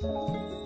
Música